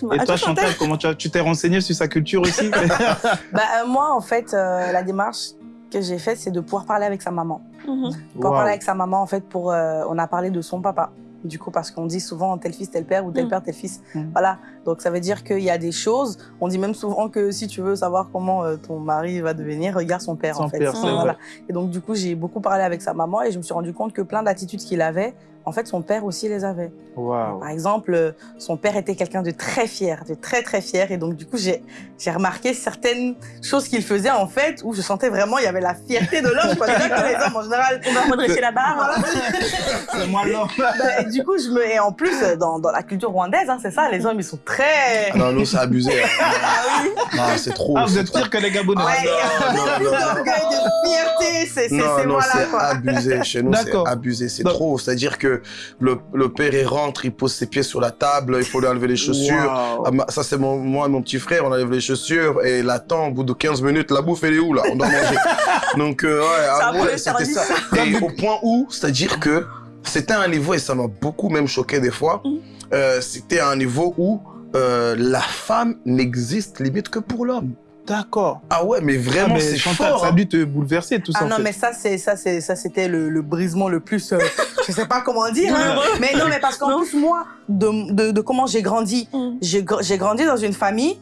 Mm, mm, mm. Excuse-moi. Et À toi, Chantal comment tu t'es renseigné sur sa culture aussi Bah, euh, moi, en fait, euh, la démarche que j'ai faite, c'est de pouvoir parler avec sa maman. Mhm. Pouvoir parler avec sa maman, en fait, pour. euh, on a parlé de son papa. Du coup, parce qu'on dit souvent tel fils, tel père, ou tel Mm. père, tel fils. Mm. Voilà. Donc ça veut dire qu'il y a des choses. On dit même souvent que si tu veux savoir comment euh, ton mari va devenir, regarde son père Son en fait. père, c'est Voilà. vrai. Et donc du coup j'ai beaucoup parlé avec sa maman et je me suis rendu compte que plein d'attitudes qu'il avait, en fait son père aussi les avait. Par exemple, euh, son père était quelqu'un de très fier, de très très fier. Et donc, du coup, j'ai j'ai remarqué certaines choses qu'il faisait, en fait, où je sentais vraiment, il y avait la fierté de l'homme. Déjà que les hommes, en général, On va redresser la barre. voilà. C'est moi l'homme. Bah, et du coup, je me... Et en plus, dans, dans la culture rwandaise, hein, c'est ça, les hommes, ils sont très... Ah non, nous, c'est abusé. hein. Ah oui. Ah, c'est trop. Ah, vous êtes pire que les Gabonais. Ouais, il y a non, non, non. d'orgueil, de fierté, c'est voilà, c'est quoi. abusé. Chez nous, c'est D'accord. abusé. C'est trop. C'est-à-dire que le, le père, il rentre, il pose ses pieds sur la table, il faut lui enlever les chaussures. Ah, ça, c'est mon, moi et mon petit frère, on enlève les chaussures et il attend, au bout de 15 minutes, la bouffe, elle est où, là? On doit manger. Donc, euh, ouais, ah, c'était ça. Et au point où, c'est-à-dire que c'était un niveau, et ça m'a beaucoup même choqué des fois, Mhm. euh, c'était un niveau où euh, la femme n'existe limite que pour l'homme. D'accord. Ah ouais, mais Ah, vraiment, mais c'est fort. ça a hein. dû te bouleverser tout ça. Ah non, fait. mais ça, c'est ça, c'est ça, c'était le, le brisement le plus. euh, je sais pas comment dire. hein. Mais non, mais parce qu'en plus moi, de, de, de comment j'ai grandi, Mm. j'ai gr- j'ai grandi dans une famille.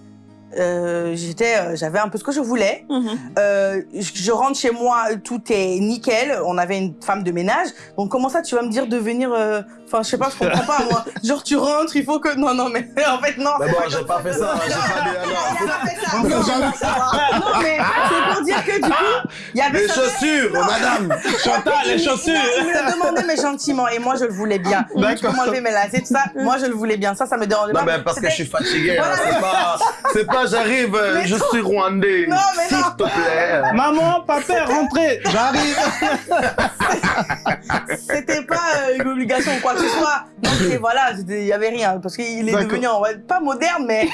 euh, j'étais, euh, j'avais un peu ce que je voulais. Mhm. Euh, je, je rentre chez moi, tout est nickel. On avait une femme de ménage. Donc comment ça, tu vas me dire de venir euh, Enfin, je sais pas, je comprends pas moi. Genre tu rentres, il faut que non, non, mais en fait non. Bon, pas j'ai pas fait ça, j'ai pas fait ça. Non, non, mais c'est pour dire que du coup, il y avait Les chaussures, madame. Chantal, les chaussures. il me le demandait, mais gentiment. Et moi, je le voulais bien. Tu peux D'accord. m'enlever mes lacets, tout ça. Moi, je le voulais bien. Ça, ça me dérangeait Non, pas. mais parce que je suis fatigué. hein. C'est pas, c'est pas, j'arrive, euh, je suis rwandais. Non, mais S'il non. te plaît. Maman, papa, rentrez. J'arrive. C'était pas euh, une obligation ou quoi que ce soit. Donc, et voilà, il y avait rien. Parce qu'il est devenu, pas moderne, mais.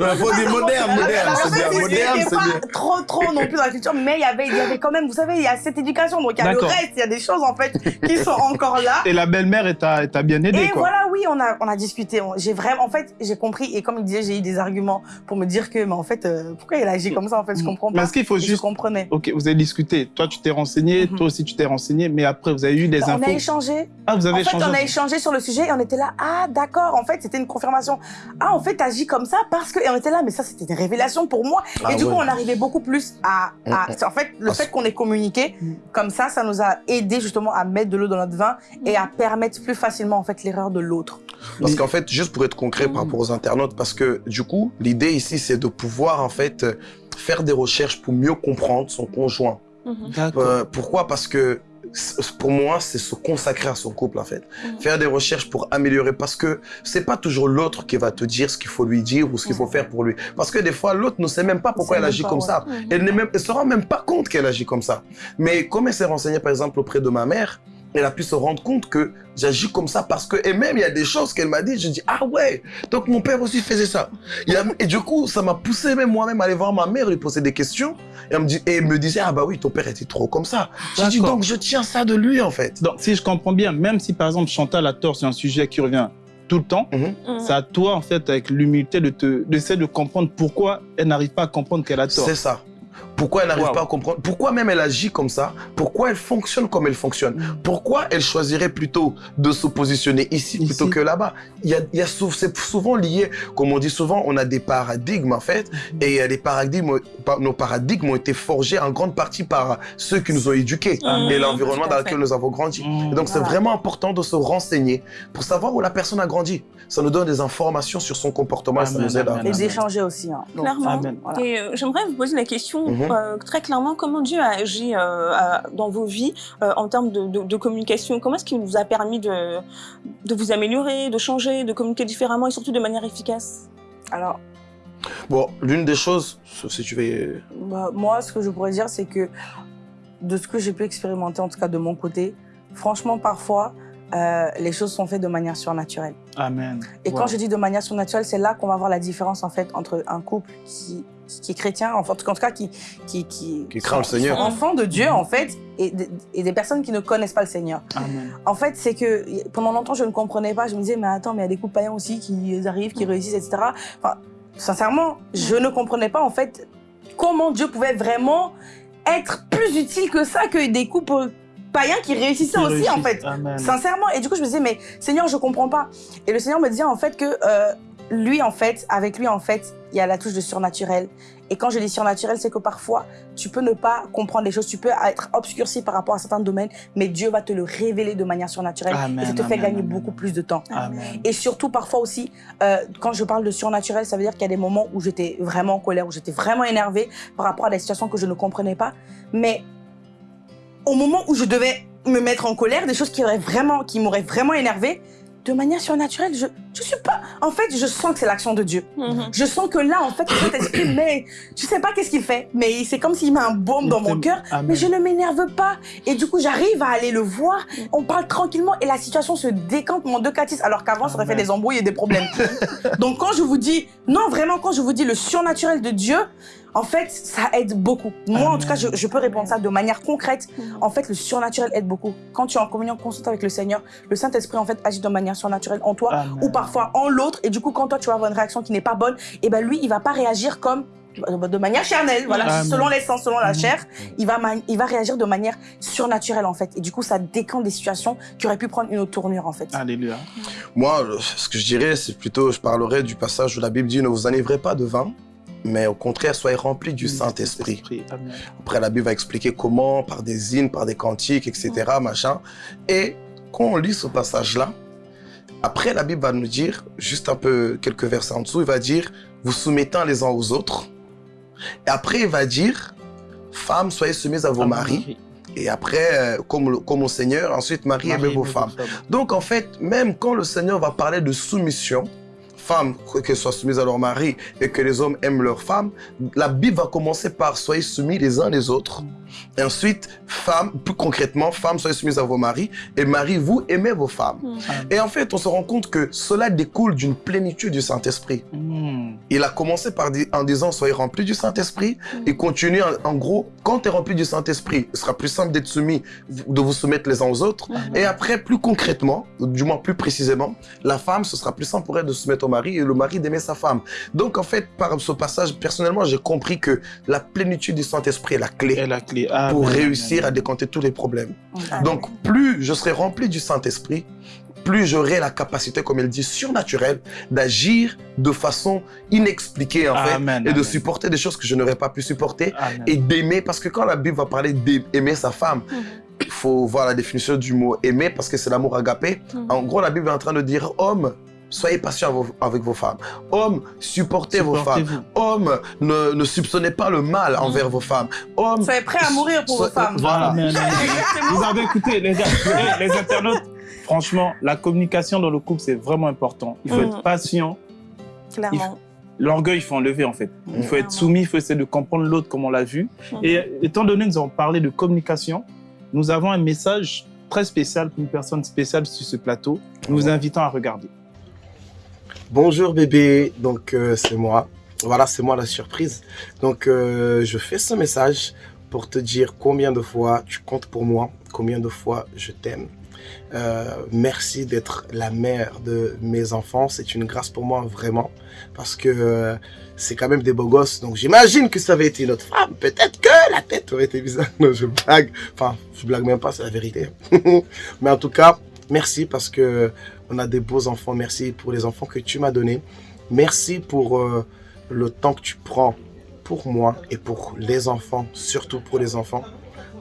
Non, il faut dire moderne, moderne, En c'est fait, bien. il Moderne, était c'est pas bien. trop, trop non plus dans la culture, mais il y avait, il y avait quand même, vous savez, il y a cette éducation. Donc, il y a le reste, il y a des choses, en fait, qui sont encore là. Et la belle-mère, elle t'a bien aidé, Et quoi. voilà, oui, on a, on a discuté. J'ai vraiment, en fait, j'ai compris. Et comme il disait, j'ai eu des arguments pour me dire que, mais en fait, euh, pourquoi il agit comme ça En fait, je comprends pas. est-ce qu'il faut Et je juste... comprenais. Ok, vous avez discuté. Toi, tu t'es renseigné. Mhm. Toi aussi, tu t'es renseigné. Mais après, vous avez eu des On a infos. échangé. Ah, vous avez En fait, échangé. on a échangé sur le sujet et on était là. Ah, d'accord. En fait, c'était une confirmation. Ah, en fait, t'agis comme ça parce que. Et on était là, mais ça, c'était une révélation pour moi. Ah et du ouais. coup, on arrivait beaucoup plus à. à- Mm, c'est En fait, le Ah, fait qu'on ait communiqué, Mm. comme ça, ça nous a aidé justement à mettre de l'eau dans notre vin et à permettre plus facilement, en fait, l'erreur de l'autre. Parce qu'en fait, juste pour être concret par rapport aux internautes, parce que du coup, l'idée ici, c'est de pouvoir en fait euh, faire des recherches pour mieux comprendre son conjoint. D'accord. Euh, pourquoi? Parce que pour moi, c'est se consacrer à son couple en fait. Mhm. Faire des recherches pour améliorer parce que c'est pas toujours l'autre qui va te dire ce qu'il faut lui dire ou ce qu'il faut faire pour lui. Parce que des fois, l'autre ne sait même pas pourquoi elle agit pas, comme ouais. ça. Elle ne se rend même pas compte qu'elle agit comme ça. Mais comme elle s'est renseignée, par exemple, auprès de ma mère, elle a pu se rendre compte que j'agis comme ça parce que, et même il y a des choses qu'elle m'a dit, je dis, ah ouais, donc mon père aussi faisait ça. Il y a- et du coup, ça m'a poussé même moi-même à aller voir ma mère, lui poser des questions, et elle me, dit, et elle me disait, ah bah oui, ton père était trop comme ça. J'ai dit, donc je tiens ça de lui en fait. Donc, si je comprends bien, même si par exemple Chantal a tort sur un sujet qui revient tout le temps. Mhm. c'est à toi, en fait, avec l'humilité, de te, d'essayer de comprendre pourquoi elle n'arrive pas à comprendre qu'elle a tort. C'est ça. Pourquoi elle n'arrive Wow. pas à comprendre? Pourquoi même elle agit comme ça? Pourquoi elle fonctionne comme elle fonctionne? Pourquoi elle choisirait plutôt de se positionner ici, Ici. plutôt que là-bas? Il y a, il y a sou- c'est souvent lié, comme on dit souvent, on a des paradigmes en fait, et il y a des paradigmes, pa- nos paradigmes ont été forgés en grande partie par ceux qui nous ont éduqués Mhm. et l'environnement dans lequel nous avons grandi. Mmh. Et donc c'est Voilà. vraiment important de se renseigner pour savoir où la personne a grandi. Ça nous donne des informations sur son comportement et ça Amen, nous aide à amen. Et Amen. d'échanger aussi. Hein. Donc, Clairement. Amen. Voilà. Et euh, j'aimerais vous poser la question Mhm. Euh, très clairement comment Dieu a agi euh, à- dans vos vies euh, en termes de, de- de communication? Comment est-ce qu'il vous a permis de, de vous améliorer, de changer, de communiquer différemment et surtout de manière efficace? Alors, Bon, l'une des choses, si tu veux... bah, moi, ce que je pourrais dire, c'est que de ce que j'ai pu expérimenter, en tout cas de mon côté, franchement, parfois, euh, les choses sont faites de manière surnaturelle. Amen. Et Wow. quand je dis de manière surnaturelle, c'est là qu'on va voir la différence en fait entre un couple qui, qui est chrétien, enfin, en tout cas qui qui qui, Qui craint le Seigneur. sont enfants de Dieu en fait, et, des- et des personnes qui ne connaissent pas le Seigneur. Amen. En fait, c'est que pendant longtemps, je ne comprenais pas. Je me disais, mais attends, mais il y a des couples païens aussi qui arrivent, qui réussissent, etc. Enfin, sincèrement, je ne comprenais pas en fait comment Dieu pouvait vraiment être plus utile que ça que des couples païens qui réussissaient Qui aussi en fait. Amen. Sincèrement. Et du coup, je me disais, mais Seigneur, je comprends pas. Et le Seigneur me disait en fait que euh, lui, en fait, avec lui, en fait, il y a la touche de surnaturel. Et quand je dis surnaturel, c'est que parfois, tu peux ne pas comprendre les choses, tu peux être obscurci par rapport à certains domaines, mais Dieu va te le révéler de manière surnaturelle Amen, et ça te fait gagner amen. beaucoup plus de temps. Et surtout, parfois aussi, euh, quand je parle de surnaturel, ça veut dire qu'il y a des moments où j'étais vraiment en colère, où j'étais vraiment énervée par rapport à des situations que je ne comprenais pas. Mais au moment où je devais me mettre en colère, des choses qui auraient vraiment, qui m'auraient vraiment énervée, de manière surnaturelle, je, je suis pas. En fait, je sens que c'est l'action de Dieu. Mhm. Je sens que là, en fait, le Saint-Esprit, mais je sais pas qu'est-ce qu'il fait, mais c'est comme s'il met un baume dans mon cœur. Mais je ne m'énerve pas. Et du coup, j'arrive à aller le voir. On parle tranquillement et la situation se décante mon deux catis. Alors qu'avant, ça aurait fait des embrouilles et des problèmes. Donc, quand je vous dis, non, vraiment, quand je vous dis le surnaturel de Dieu, en fait, ça aide beaucoup. Moi, en tout cas, je, je peux répondre ça de manière concrète. En fait, le surnaturel aide beaucoup. Quand tu es en communion constante avec le Seigneur, le Saint-Esprit, en fait, agit de manière surnaturelle en toi Amen. ou parfois en l'autre. Et du coup, quand toi, tu vas avoir une réaction qui n'est pas bonne, et ben lui, il va pas réagir comme de manière charnelle, voilà, Amen. selon l'essence, selon la Mhm. chair, il va, il va réagir de manière surnaturelle en fait. Et du coup, ça décante des situations qui auraient pu prendre une autre tournure en fait. Alléluia. Moi, ce que je dirais, c'est plutôt, je parlerai du passage où la Bible dit ne vous enivrez pas de vin, mais au contraire, soyez remplis du Saint-Esprit. Après, la Bible va expliquer comment, par des hymnes, par des cantiques, etc., machin. Et quand on lit ce passage-là, après, la Bible va nous dire, juste un peu quelques versets en dessous, il va dire, vous soumettant les uns aux autres. Et après, il va dire, femmes, soyez soumises à vos maris. Et après, euh, comme, le- comme au Seigneur, ensuite, Marie, aimez vos femmes. Donc, en fait, même quand le Seigneur va parler de soumission, femmes qu'elles soient soumises à leur mari et que les hommes aiment leurs femmes, la Bible va commencer par soyez soumis les uns les autres. Et ensuite, femmes, plus concrètement, femmes, soyez soumises à vos maris et mari, vous aimez vos femmes. Et en fait, on se rend compte que cela découle d'une plénitude du Saint-Esprit. Mm. Il a commencé par en disant soyez remplis du Saint-Esprit et continue en, en gros quand tu es rempli du Saint-Esprit, ce sera plus simple d'être soumis, de vous soumettre les uns aux autres. Et après, plus concrètement, du moins plus précisément, la femme, ce sera plus simple pour elle de se soumettre au mari et le mari d'aimer sa femme. Donc en fait, par ce passage, personnellement, j'ai compris que la plénitude du Saint-Esprit est la clé Et la clé. Pour Amen, réussir amen. à décanter tous les problèmes. Amen. Donc plus je serai rempli du Saint-Esprit, plus j'aurai la capacité, comme elle dit, surnaturelle, d'agir de façon inexpliquée en fait, Amen, et de supporter des choses que je n'aurais pas pu supporter, Amen. et d'aimer, parce que quand la Bible va parler d'aimer sa femme, il faut voir la définition du mot aimer, parce que c'est l'amour agapé. En gros, la Bible est en train de dire, homme, soyez patient avec vos- femmes. Homme, supportez vos femmes. Supportez-vous. Homme, ne, ne soupçonnez pas le mal envers vos femmes. Homme, Soyez prêts à mourir pour vos femmes. Voilà. Vous avez écouté, les les internautes. Franchement, la communication dans le couple, c'est vraiment important. Il faut être patient. Clairement. L'orgueil, il faut enlever, en fait. Il faut être soumis, il faut essayer de comprendre l'autre comme on l'a vu. Mhm. Et étant donné que nous avons parlé de communication, nous avons un message très spécial pour une personne spéciale sur ce plateau. Nous vous invitons à regarder. Bonjour bébé, donc euh, c'est moi. Voilà, c'est moi la surprise. Donc euh, je fais ce message pour te dire combien de fois tu comptes pour moi, combien de fois je t'aime. Euh, merci d'être la mère de mes enfants. C'est une grâce pour moi, vraiment. Parce que c'est quand même des beaux gosses. Donc j'imagine que ça avait été notre femme. Peut-être que la tête aurait été bizarre. Non, je blague. Enfin, je blague même pas, c'est la vérité. Mais en tout cas, merci parce que on a des beaux enfants. Merci pour les enfants que tu m'as donnés. Merci pour euh, le temps que tu prends pour moi et pour les enfants, surtout pour les enfants.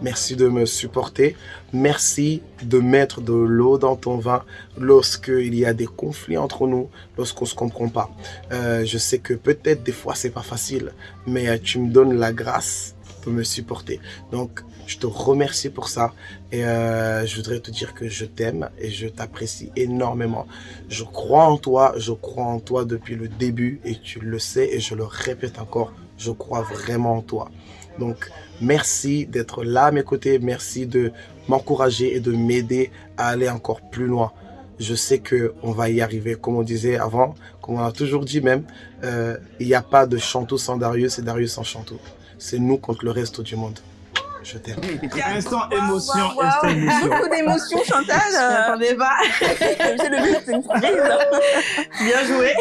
Merci de me supporter. Merci de mettre de l'eau dans ton vin lorsqu'il y a des conflits entre nous, lorsqu'on se comprend pas. Euh, je sais que peut-être des fois c'est pas facile, mais euh, tu me donnes la grâce me supporter. Donc, je te remercie pour ça et euh, je voudrais te dire que je t'aime et je t'apprécie énormément. Je crois en toi, je crois en toi depuis le début et tu le sais et je le répète encore, je crois vraiment en toi. Donc, merci d'être là à mes côtés, merci de m'encourager et de m'aider à aller encore plus loin. Je sais que on va y arriver, comme on disait avant, comme on a toujours dit même, euh, il n'y a pas de Chantou sans Darius et Darius sans Chantou. C'est nous contre le reste du monde. Je t'aime. Instant émotion, instant émotion. Beaucoup d'émotions, Chantal. Je m'attendais pas. C'est le but, c'est une surprise. Bien joué.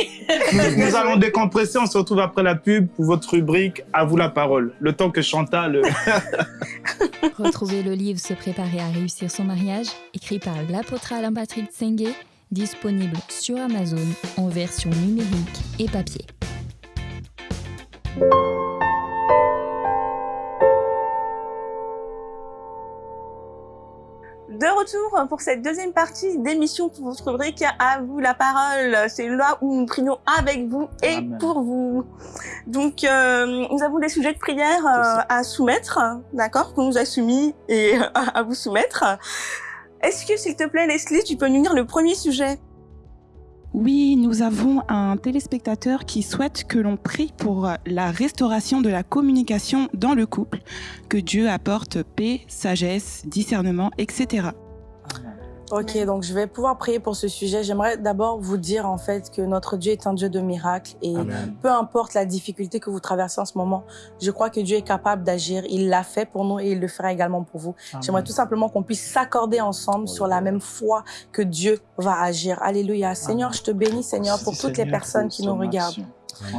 Nous, nous allons décompresser. On se retrouve après la pub pour votre rubrique À vous la parole. Le temps que Chantal. euh, Retrouvez le livre Se préparer à réussir son mariage, écrit par l'apôtre Alain Patrick Tsengue, disponible sur Amazon en version numérique et papier. De retour pour cette deuxième partie d'émission pour votre rubrique À vous la parole. C'est là où nous prions avec vous et Amen. pour vous. Donc, euh, nous avons des sujets de prière euh, à soumettre, d'accord, qu'on nous a soumis et à vous soumettre. Est-ce que, s'il te plaît, Leslie, tu peux nous lire le premier sujet? Oui, nous avons un téléspectateur qui souhaite que l'on prie pour la restauration de la communication dans le couple, que Dieu apporte paix, sagesse, discernement, etc. Ok, donc je vais pouvoir prier pour ce sujet. J'aimerais d'abord vous dire en fait que notre Dieu est un Dieu de miracles et Amen. peu importe la difficulté que vous traversez en ce moment, je crois que Dieu est capable d'agir. Il l'a fait pour nous et il le fera également pour vous. J'aimerais tout simplement qu'on puisse s'accorder ensemble sur la même foi que Dieu va agir. Alléluia. Seigneur, je te bénis, Seigneur, pour toutes les personnes qui nous regardent.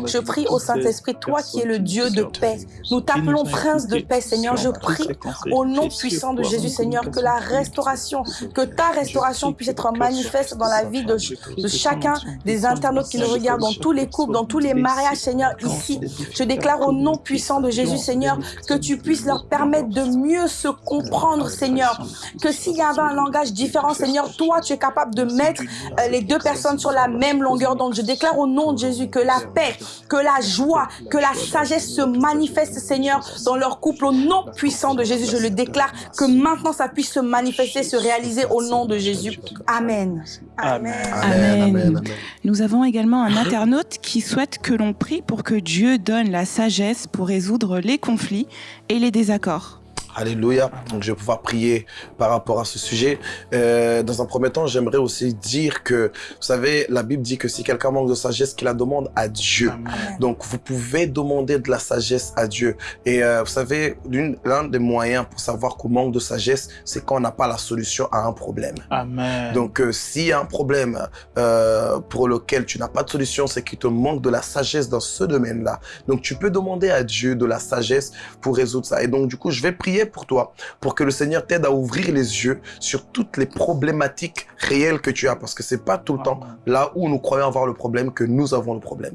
Je prie au Saint-Esprit, toi qui es le Dieu de paix. Nous t'appelons Prince de paix, Seigneur. Je prie au nom puissant de Jésus, Seigneur, que la restauration, que ta restauration puisse être manifeste dans la vie de, de chacun des internautes qui nous regardent, dans tous les couples, dans tous les mariages, Seigneur, ici. Je déclare au nom puissant de Jésus, Seigneur, que tu puisses leur permettre de mieux se comprendre, Seigneur. Que s'il y avait un langage différent, Seigneur, toi, tu es capable de mettre les deux personnes sur la même longueur d'onde. Je déclare au nom de Jésus que la paix, que la joie, que la sagesse se manifeste, Seigneur, dans leur couple. Au nom puissant de Jésus, je le déclare que maintenant ça puisse se manifester, se réaliser au nom de Jésus. Amen. Amen. Amen, amen, amen. Nous avons également un internaute qui souhaite que l'on prie pour que Dieu donne la sagesse pour résoudre les conflits et les désaccords. Alléluia. Donc, je vais pouvoir prier par rapport à ce sujet. Euh, dans un premier temps, j'aimerais aussi dire que, vous savez, la Bible dit que si quelqu'un manque de sagesse, qu'il la demande à Dieu. Donc, vous pouvez demander de la sagesse à Dieu. Et euh, vous savez, l'un des moyens pour savoir qu'on manque de sagesse, c'est quand on n'a pas la solution à un problème. Amen. Donc, euh, s'il y a un problème euh, pour lequel tu n'as pas de solution, c'est qu'il te manque de la sagesse dans ce domaine-là. Donc, tu peux demander à Dieu de la sagesse pour résoudre ça. Et donc, du coup, je vais prier pour toi, pour que le Seigneur t'aide à ouvrir les yeux sur toutes les problématiques réelles que tu as, parce que c'est pas tout le temps là où nous croyons avoir le problème que nous avons le problème.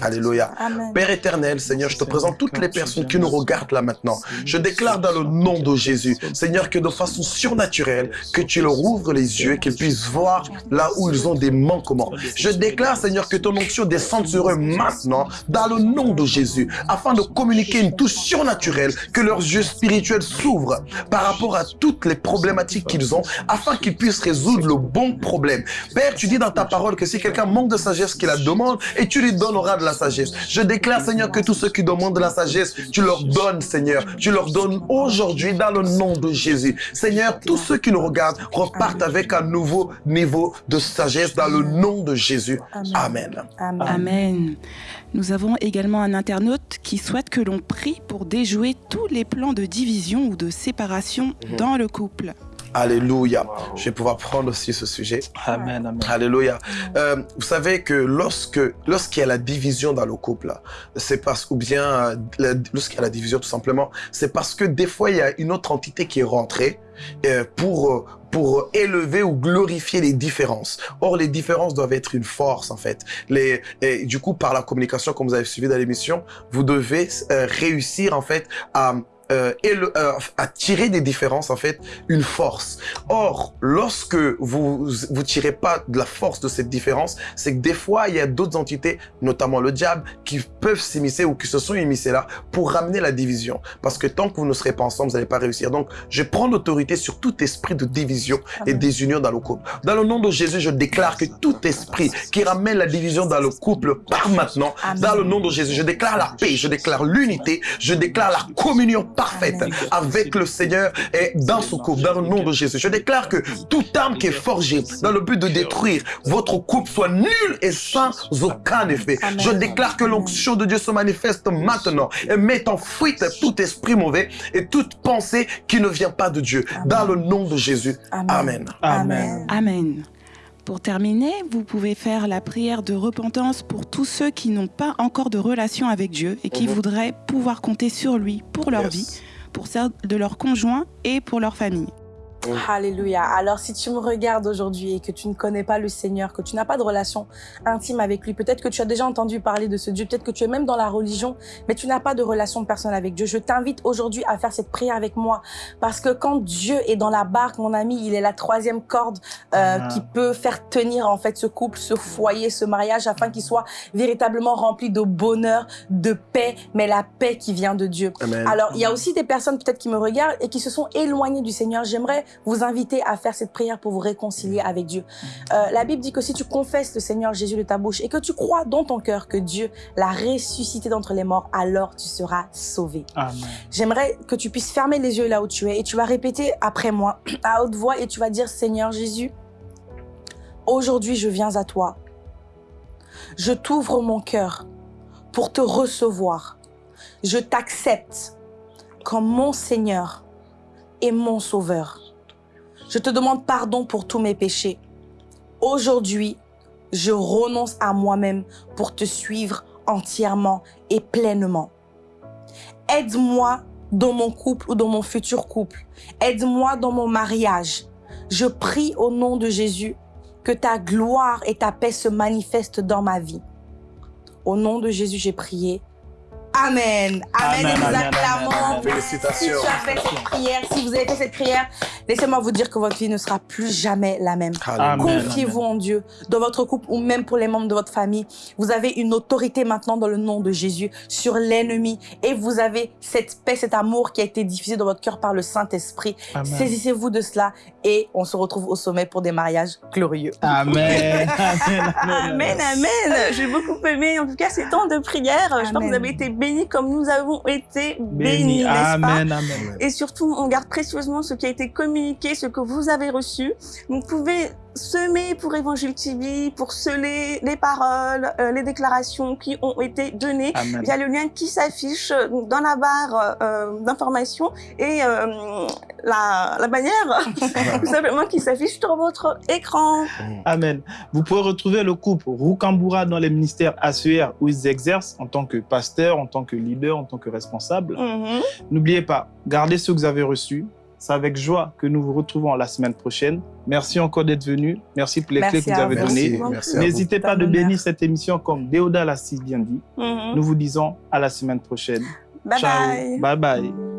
Alléluia. Amen. Père éternel, Seigneur, je te présente toutes les personnes qui nous regardent là maintenant. Je déclare dans le nom de Jésus, Seigneur, que de façon surnaturelle, que tu leur ouvres les yeux, qu'ils puissent voir là où ils ont des manquements. Je déclare, Seigneur, que ton onction descende sur eux maintenant, dans le nom de Jésus, afin de communiquer une touche surnaturelle, que leurs yeux spirituels s'ouvrent par rapport à toutes les problématiques qu'ils ont, afin qu'ils puissent résoudre le bon problème. Père, tu dis dans ta parole que si quelqu'un manque de sagesse, qu'il la demande, et tu lui donneras de la sagesse. Je déclare, Seigneur, que tous ceux qui demandent de la sagesse, tu leur donnes, Seigneur. Tu leur donnes aujourd'hui dans le nom de Jésus. Seigneur, tous ceux qui nous regardent repartent avec un nouveau niveau de sagesse dans le nom de Jésus. Amen. Amen. Amen. Nous avons également un internaute qui souhaite que l'on prie pour déjouer tous les plans de division ou de séparation Mhm. dans le couple. Alléluia. Je vais pouvoir prendre aussi ce sujet. Amen. Amen. Alléluia. Euh, vous savez que lorsque lorsqu'il y a la division dans le couple, c'est parce ou bien euh, lorsqu'il y a la division tout simplement, c'est parce que des fois il y a une autre entité qui est rentrée euh, pour pour élever ou glorifier les différences. Or, les différences doivent être une force, en fait. Les, et du coup, par la communication, comme vous avez suivi dans l'émission, vous devez euh, réussir, en fait, à, euh, éle- euh, à tirer des différences, en fait, une force. Or, lorsque vous vous tirez pas de la force de cette différence, c'est que des fois, il y a d'autres entités, notamment le diable, qui peuvent s'immiscer ou qui se sont immiscés là pour ramener la division. Parce que tant que vous ne serez pas ensemble, vous n'allez pas réussir. Donc, je prends l'autorité sur tout esprit de division et désunion dans le couple. Dans le nom de Jésus, je déclare que tout esprit qui ramène la division dans le couple part maintenant. Dans le nom de Jésus, je déclare la paix, je déclare l'unité, je déclare la communion parfaite avec le Seigneur et dans ce couple, dans le nom de Jésus. Je déclare que toute arme qui est forgée dans le but de détruire votre couple soit nulle et sans aucun effet. Je déclare que l'onction de Dieu se manifeste maintenant et met en fuite tout esprit mauvais et toute pensée qui ne vient pas de Dieu. Dans le nom de Jésus. Amen. Amen. Amen. Pour terminer, vous pouvez faire la prière de repentance pour tous ceux qui n'ont pas encore de relation avec Dieu et qui Mhm. voudraient pouvoir compter sur lui pour leur Yes. vie, pour celle de leur conjoint et pour leur famille. Alléluia. Alors, si tu me regardes aujourd'hui et que tu ne connais pas le Seigneur, que tu n'as pas de relation intime avec lui, peut-être que tu as déjà entendu parler de ce Dieu, peut-être que tu es même dans la religion, mais tu n'as pas de relation personnelle avec Dieu. Je t'invite aujourd'hui à faire cette prière avec moi parce que quand Dieu est dans la barque, mon ami, il est la troisième corde euh, Ah. qui peut faire tenir en fait ce couple, ce foyer, ce mariage afin qu'il soit véritablement rempli de bonheur, de paix, mais la paix qui vient de Dieu. Amen. Alors, il y a aussi des personnes peut-être qui me regardent et qui se sont éloignées du Seigneur. J'aimerais vous inviter à faire cette prière pour vous réconcilier avec Dieu. Euh, la Bible dit que si tu confesses le Seigneur Jésus de ta bouche et que tu crois dans ton cœur que Dieu l'a ressuscité d'entre les morts, alors tu seras sauvé. J'aimerais que tu puisses fermer les yeux là où tu es et tu vas répéter après moi à haute voix et tu vas dire Seigneur Jésus, aujourd'hui je viens à toi. Je t'ouvre mon cœur pour te recevoir. Je t'accepte comme mon Seigneur et mon Sauveur. Je te demande pardon pour tous mes péchés. Aujourd'hui, je renonce à moi-même pour te suivre entièrement et pleinement. Aide-moi dans mon couple ou dans mon futur couple. Aide-moi dans mon mariage. Je prie au nom de Jésus que ta gloire et ta paix se manifestent dans ma vie. Au nom de Jésus, j'ai prié. Amen. Amen. Amen, Et nous amen, acclamons. amen, amen. Si Félicitations. tu as fait cette prière, si vous avez fait cette prière, laissez-moi vous dire que votre vie ne sera plus jamais la même. Confiez-vous en Dieu, dans votre couple ou même pour les membres de votre famille. Vous avez une autorité maintenant dans le nom de Jésus sur l'ennemi et vous avez cette paix, cet amour qui a été diffusé dans votre cœur par le Saint-Esprit. Saisissez-vous de cela et on se retrouve au sommet pour des mariages glorieux. Amen. Amen. Amen, amen. J'ai beaucoup aimé, en tout cas, ces temps de prière. Je pense que vous avez été bénis comme nous avons été bénis, Béni. n'est-ce pas Amen. Amen. Et surtout, on garde précieusement ce qui a été communiqué, ce que vous avez reçu. Vous pouvez semer pour Évangile TV, pour sceller les paroles, euh, les déclarations qui ont été données. Amen. Il y a le lien qui s'affiche dans la barre euh, d'information et euh, la, la bannière, tout simplement, qui s'affiche sur votre écran. Amen. Vous pouvez retrouver le couple Roukamboura dans les ministères ACR où ils exercent en tant que pasteur, en tant que leader, en tant que responsable. Mhm. N'oubliez pas, gardez ce que vous avez reçu. C'est avec joie que nous vous retrouvons la semaine prochaine. Merci encore d'être venu. Merci pour les Merci clés que vous avez données. N'hésitez pas de bénir cette émission comme Déoda l'a si bien dit. Mhm. Nous vous disons à la semaine prochaine. Bye Ciao. bye. Bye bye.